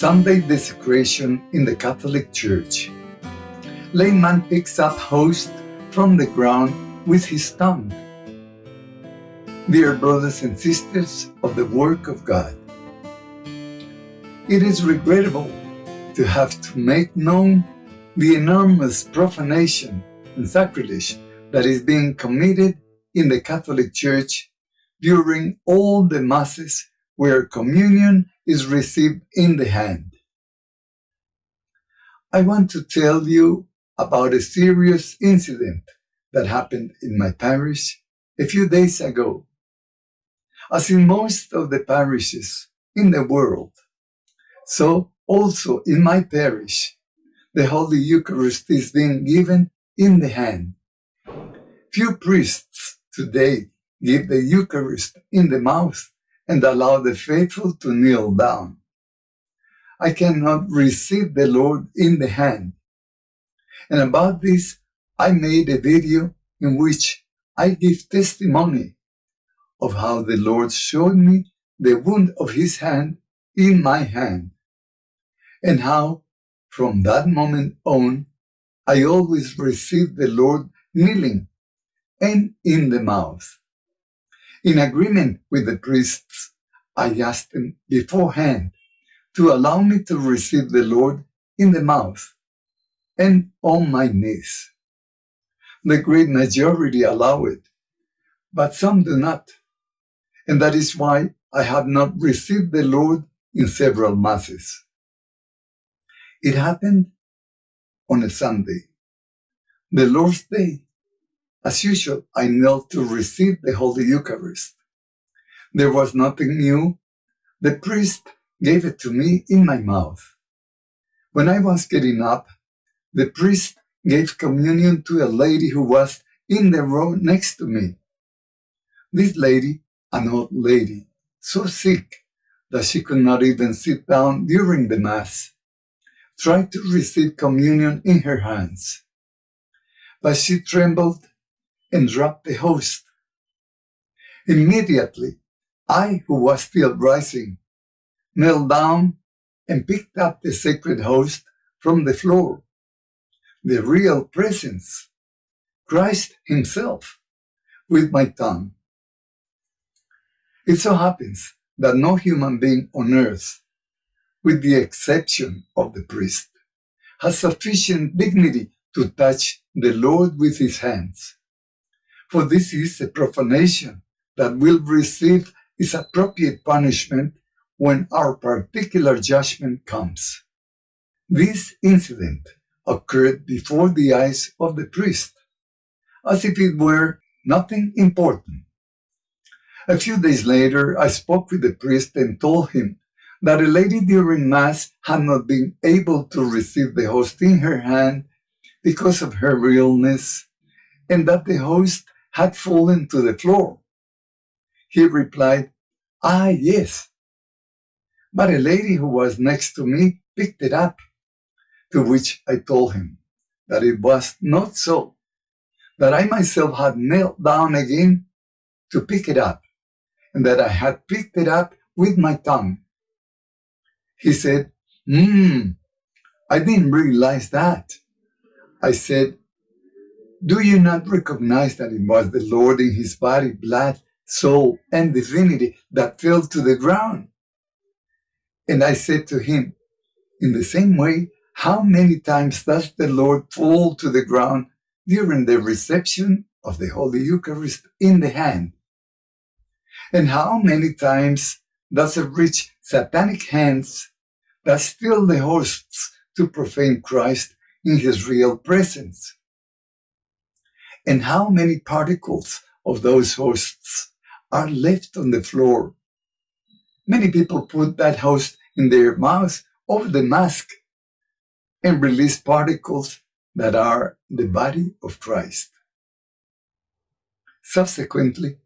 Sunday desecration in the Catholic Church. Layman picks up host from the ground with his tongue. Dear brothers and sisters of the work of God, it is regrettable to have to make known the enormous profanation and sacrilege that is being committed in the Catholic Church during all the Masses where communion is received in the hand. I want to tell you about a serious incident that happened in my parish a few days ago. As in most of the parishes in the world, so also in my parish, the Holy Eucharist is being given in the hand. Few priests today give the Eucharist in the mouth and allow the faithful to kneel down. I cannot receive the Lord in the hand. And about this, I made a video in which I give testimony of how the Lord showed me the wound of his hand in my hand, and how from that moment on, I always receive the Lord kneeling and in the mouth. In agreement with the priests, I asked them beforehand to allow me to receive the Lord in the mouth and on my knees. The great majority allow it, but some do not. And that is why I have not received the Lord in several masses. It happened on a Sunday, the Lord's Day. As usual, I knelt to receive the Holy Eucharist. There was nothing new. The priest gave it to me in my mouth. When I was getting up, the priest gave communion to a lady who was in the row next to me. This lady, an old lady, so sick that she could not even sit down during the Mass, tried to receive communion in her hands. But she trembled and dropped the host. Immediately, I, who was still rising, knelt down and picked up the sacred host from the floor. The real presence, Christ himself, with my tongue. It so happens that no human being on earth, with the exception of the priest, has sufficient dignity to touch the Lord with his hands. For this is a profanation that will receive its appropriate punishment when our particular judgment comes. This incident occurred before the eyes of the priest, as if it were nothing important. A few days later, I spoke with the priest and told him that a lady during Mass had not been able to receive the host in her hand because of her illness, and that the host had fallen to the floor. He replied, Ah, yes. But a lady who was next to me picked it up, to which I told him that it was not so, that I myself had knelt down again to pick it up, and that I had picked it up with my tongue. He said, Hmm, I didn't realize that. I said, do you not recognize that it was the Lord in his body, blood, soul, and divinity that fell to the ground? And I said to him, in the same way, how many times does the Lord fall to the ground during the reception of the Holy Eucharist in the hand? And how many times does it reach satanic hands that steal the hosts to profane Christ in his real presence? And how many particles of those hosts are left on the floor. Many people put that host in their mouth over the mask and release particles that are the body of Christ. Subsequently,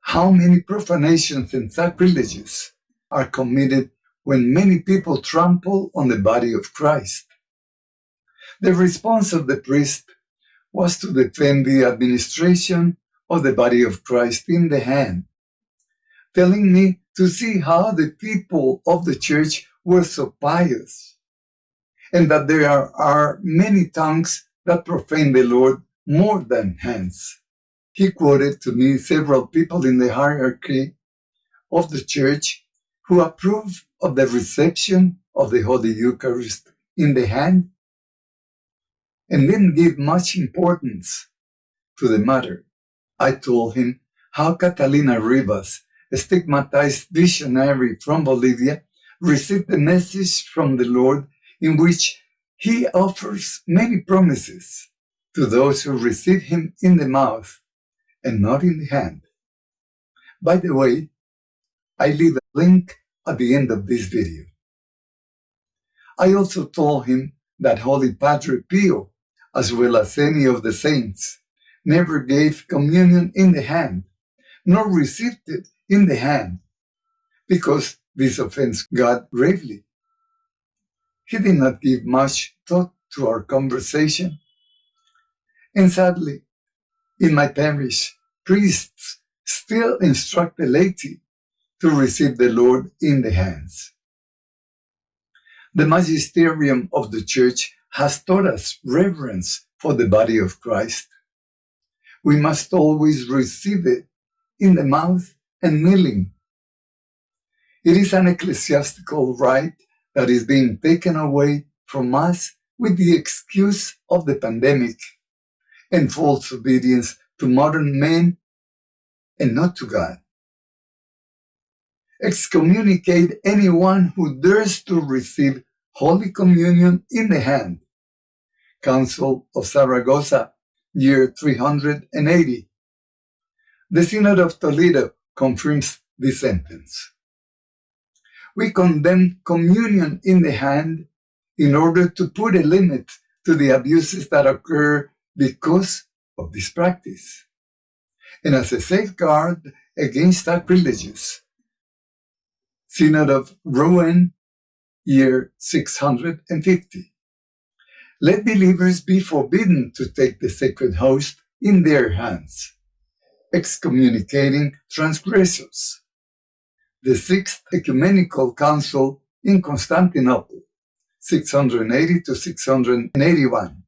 how many profanations and sacrileges are committed when many people trample on the body of Christ? The response of the priest was to defend the administration of the body of Christ in the hand, telling me to see how the people of the church were so pious, and that there are, are many tongues that profane the Lord more than hands. He quoted to me several people in the hierarchy of the church who approve of the reception of the Holy Eucharist in the hand and didn't give much importance to the matter. I told him how Catalina Rivas, a stigmatized visionary from Bolivia, received the message from the Lord in which he offers many promises to those who receive him in the mouth and not in the hand. By the way, I leave a link at the end of this video. I also told him that Holy Padre Pio, as well as any of the saints, never gave communion in the hand, nor received it in the hand, because this offends God gravely. He did not give much thought to our conversation. And sadly, in my parish, priests still instruct the laity to receive the Lord in the hands. The magisterium of the church has taught us reverence for the body of Christ. We must always receive it in the mouth and kneeling. It is an ecclesiastical right that is being taken away from us with the excuse of the pandemic and false obedience to modern men and not to God. Excommunicate anyone who dares to receive Holy Communion in the hand. Council of Saragossa, year 380. The Synod of Toledo confirms this sentence. We condemn communion in the hand in order to put a limit to the abuses that occur because of this practice, and as a safeguard against sacrilegious. Synod of Rouen, year 650. Let believers be forbidden to take the sacred host in their hands, excommunicating transgressors. The Sixth Ecumenical Council in Constantinople, 680 to 681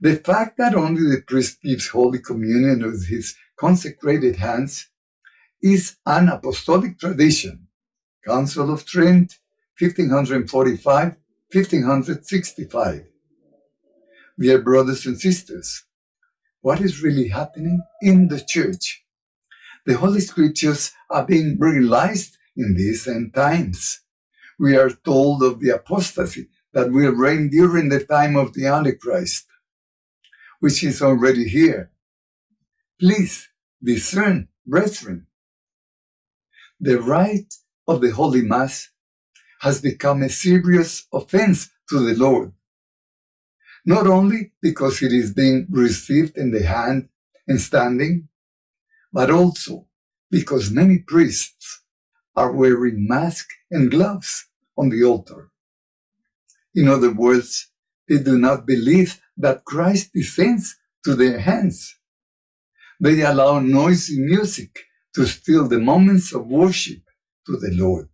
the fact that only the priest gives Holy Communion with his consecrated hands is an apostolic tradition. Council of Trent, 1545, 1565. Dear brothers and sisters, what is really happening in the church? The Holy Scriptures are being realized in these end times. We are told of the apostasy that will reign during the time of the Antichrist which is already here. Please discern, brethren. The rite of the Holy Mass has become a serious offense to the Lord, not only because it is being received in the hand and standing, but also because many priests are wearing masks and gloves on the altar. In other words, they do not believe that Christ descends to their hands. They allow noisy music to steal the moments of worship to the Lord.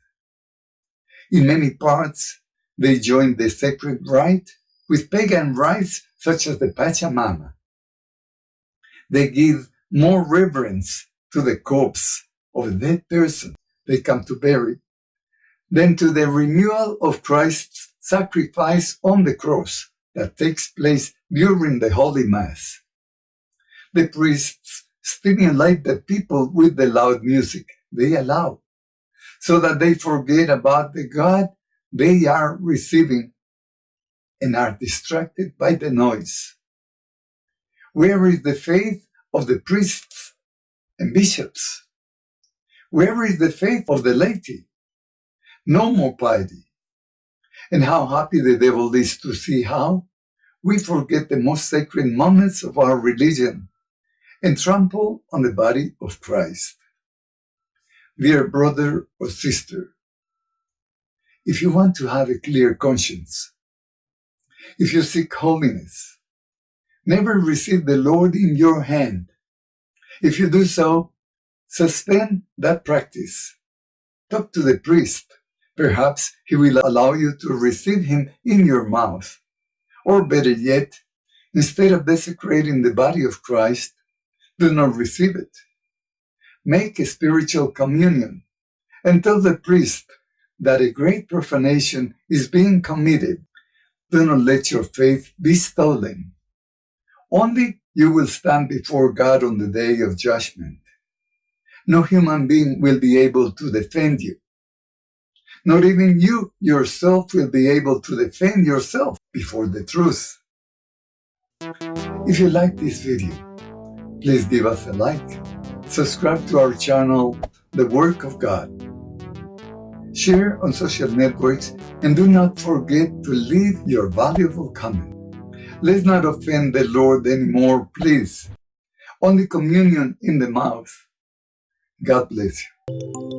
In many parts, they join the sacred rite with pagan rites such as the Pachamama. They give more reverence to the corpse of a dead person they come to bury than to the renewal of Christ's sacrifice on the cross that takes place during the Holy Mass. The priests stimulate the people with the loud music they allow, so that they forget about the God they are receiving and are distracted by the noise. Where is the faith of the priests and bishops? Where is the faith of the laity? No more piety and how happy the devil is to see how we forget the most sacred moments of our religion and trample on the body of Christ. Dear brother or sister, if you want to have a clear conscience, if you seek holiness, never receive the Lord in your hand. If you do so, suspend that practice. Talk to the priest Perhaps He will allow you to receive Him in your mouth. Or better yet, instead of desecrating the body of Christ, do not receive it. Make a spiritual communion and tell the priest that a great profanation is being committed. Do not let your faith be stolen. Only you will stand before God on the day of judgment. No human being will be able to defend you. Not even you yourself will be able to defend yourself before the truth. If you like this video, please give us a like, subscribe to our channel, The Work of God, share on social networks, and do not forget to leave your valuable comment. Let's not offend the Lord anymore, please. Only communion in the mouth. God bless you.